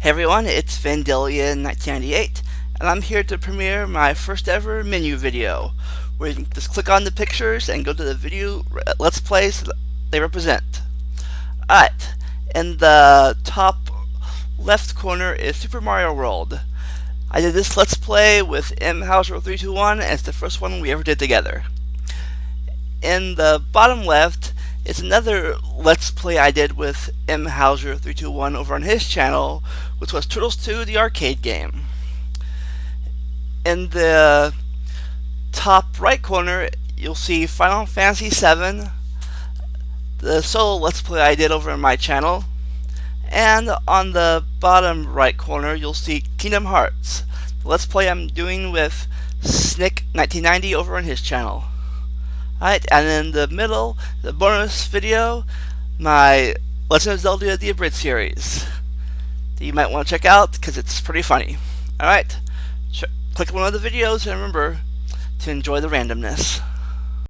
Hey everyone, it's Vandalia1998, and I'm here to premiere my first ever menu video, where you can just click on the pictures and go to the video uh, Let's Plays they represent. Alright, in the top left corner is Super Mario World. I did this Let's Play with M. Hauser321, and it's the first one we ever did together. In the bottom left it's another Let's Play I did with M. Hauser321 over on his channel, which was Turtles 2, the arcade game. In the top right corner, you'll see Final Fantasy VII, the solo Let's Play I did over on my channel, and on the bottom right corner, you'll see Kingdom Hearts, the Let's Play I'm doing with Snick1990 over on his channel. Alright, and in the middle, the bonus video, my Legend of Zelda The Abridged series that you might want to check out because it's pretty funny. Alright, click one of the videos and remember to enjoy the randomness.